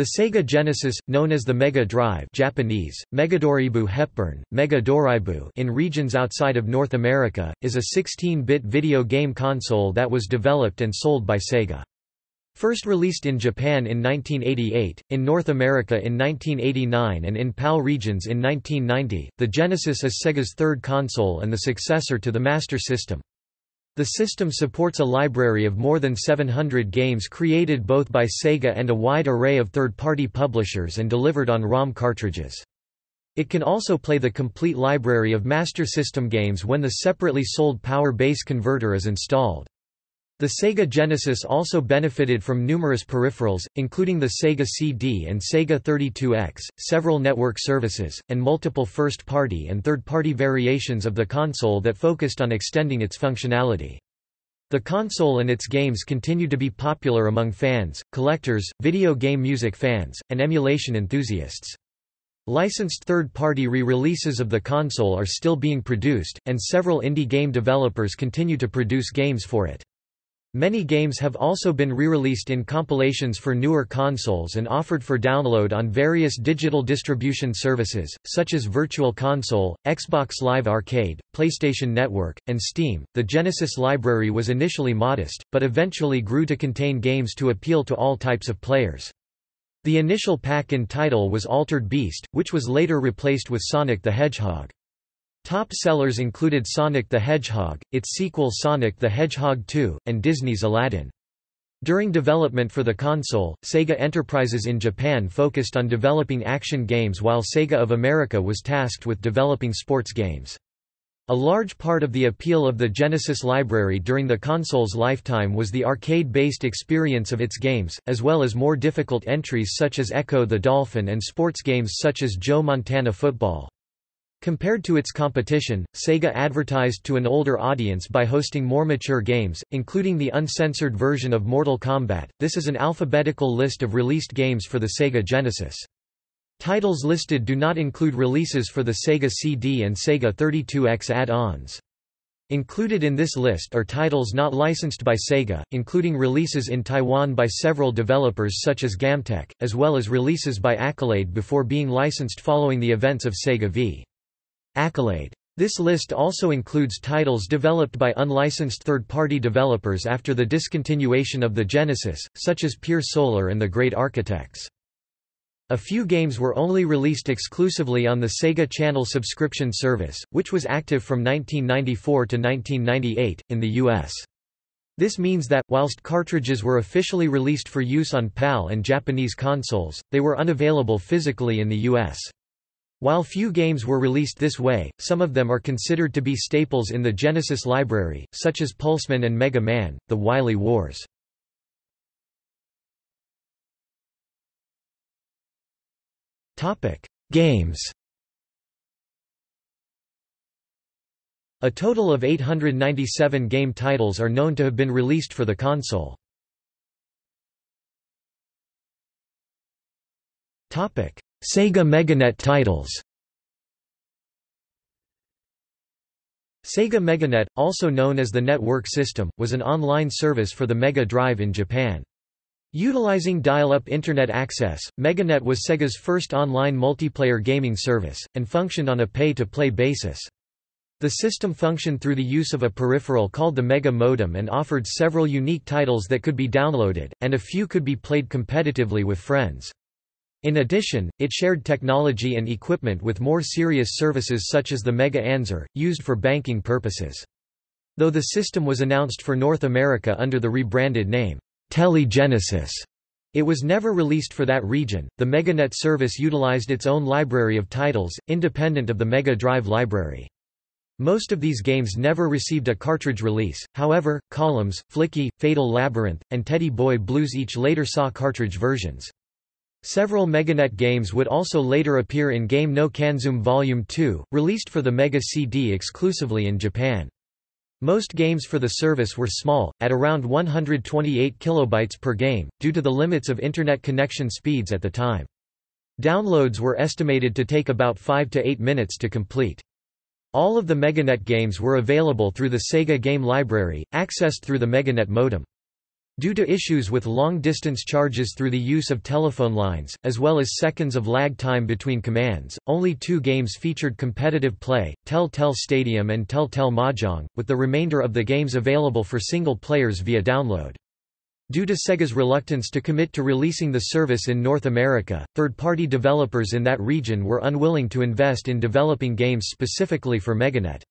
The Sega Genesis, known as the Mega Drive Japanese, Megadoribu Hepburn, Mega Doraibu in regions outside of North America, is a 16-bit video game console that was developed and sold by Sega. First released in Japan in 1988, in North America in 1989 and in PAL regions in 1990, the Genesis is Sega's third console and the successor to the Master System. The system supports a library of more than 700 games created both by Sega and a wide array of third-party publishers and delivered on ROM cartridges. It can also play the complete library of Master System games when the separately sold Power Base converter is installed. The Sega Genesis also benefited from numerous peripherals, including the Sega CD and Sega 32X, several network services, and multiple first-party and third-party variations of the console that focused on extending its functionality. The console and its games continue to be popular among fans, collectors, video game music fans, and emulation enthusiasts. Licensed third-party re-releases of the console are still being produced, and several indie game developers continue to produce games for it. Many games have also been re-released in compilations for newer consoles and offered for download on various digital distribution services, such as Virtual Console, Xbox Live Arcade, PlayStation Network, and Steam. The Genesis library was initially modest, but eventually grew to contain games to appeal to all types of players. The initial pack-in title was Altered Beast, which was later replaced with Sonic the Hedgehog. Top sellers included Sonic the Hedgehog, its sequel Sonic the Hedgehog 2, and Disney's Aladdin. During development for the console, Sega Enterprises in Japan focused on developing action games while Sega of America was tasked with developing sports games. A large part of the appeal of the Genesis library during the console's lifetime was the arcade-based experience of its games, as well as more difficult entries such as Ecco the Dolphin and sports games such as Joe Montana Football. Compared to its competition, Sega advertised to an older audience by hosting more mature games, including the uncensored version of Mortal Kombat. This is an alphabetical list of released games for the Sega Genesis. Titles listed do not include releases for the Sega CD and Sega 32X add-ons. Included in this list are titles not licensed by Sega, including releases in Taiwan by several developers such as Gamtech, as well as releases by Accolade before being licensed following the events of Sega v. Accolade. This list also includes titles developed by unlicensed third-party developers after the discontinuation of the Genesis, such as Pier Solar and the Great Architects. A few games were only released exclusively on the Sega Channel subscription service, which was active from 1994 to 1998, in the U.S. This means that, whilst cartridges were officially released for use on PAL and Japanese consoles, they were unavailable physically in the U.S. While few games were released this way, some of them are considered to be staples in the Genesis library, such as Pulseman and Mega Man, The Wily Wars. Games A total of 897 game titles are known to have been released for the console. Sega Meganet titles Sega Meganet, also known as the Network System, was an online service for the Mega Drive in Japan. Utilizing dial-up Internet access, Meganet was Sega's first online multiplayer gaming service, and functioned on a pay-to-play basis. The system functioned through the use of a peripheral called the Mega Modem and offered several unique titles that could be downloaded, and a few could be played competitively with friends. In addition, it shared technology and equipment with more serious services such as the Mega Answer, used for banking purposes. Though the system was announced for North America under the rebranded name, Telegenesis, it was never released for that region. The Meganet service utilized its own library of titles, independent of the Mega Drive library. Most of these games never received a cartridge release, however, Columns, Flicky, Fatal Labyrinth, and Teddy Boy Blues each later saw cartridge versions. Several Meganet games would also later appear in Game no Kanzume Volume 2, released for the Mega CD exclusively in Japan. Most games for the service were small, at around 128 kilobytes per game, due to the limits of Internet connection speeds at the time. Downloads were estimated to take about 5 to 8 minutes to complete. All of the Meganet games were available through the Sega Game Library, accessed through the Meganet modem. Due to issues with long-distance charges through the use of telephone lines, as well as seconds of lag time between commands, only two games featured competitive play, Tel Tel Stadium and Tel Tel Mahjong, with the remainder of the games available for single players via download. Due to Sega's reluctance to commit to releasing the service in North America, third-party developers in that region were unwilling to invest in developing games specifically for Meganet.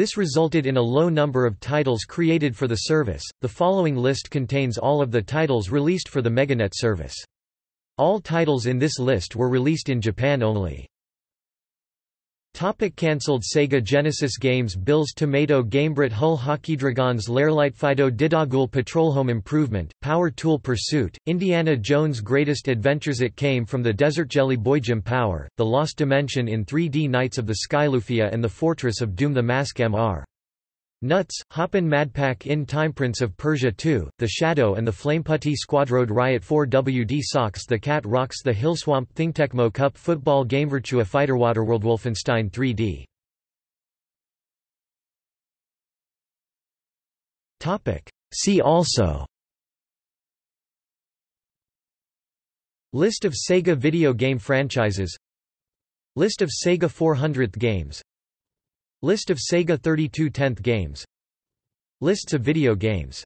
This resulted in a low number of titles created for the service. The following list contains all of the titles released for the Meganet service. All titles in this list were released in Japan only. Topic cancelled Sega Genesis games Bill's Tomato Gamebrit Hull Hockeydragons Lairlight Fido Didagul Patrol Home Improvement, Power Tool Pursuit, Indiana Jones Greatest Adventures It came from the Desert Jelly Boy Jim Power, The Lost Dimension in 3D Knights of the Skylufia and the Fortress of Doom The Mask MR. Nuts, Hoppin' Madpack in Time Prince of Persia 2, The Shadow and the Flameputty Squadrode Riot 4 WD Socks The Cat Rocks The Hillswamp Tecmo Cup Football Game Virtua Fighter Waterworld Wolfenstein 3D See also. List of Sega video game franchises. List of Sega 400th games List of Sega 32 10th games. Lists of video games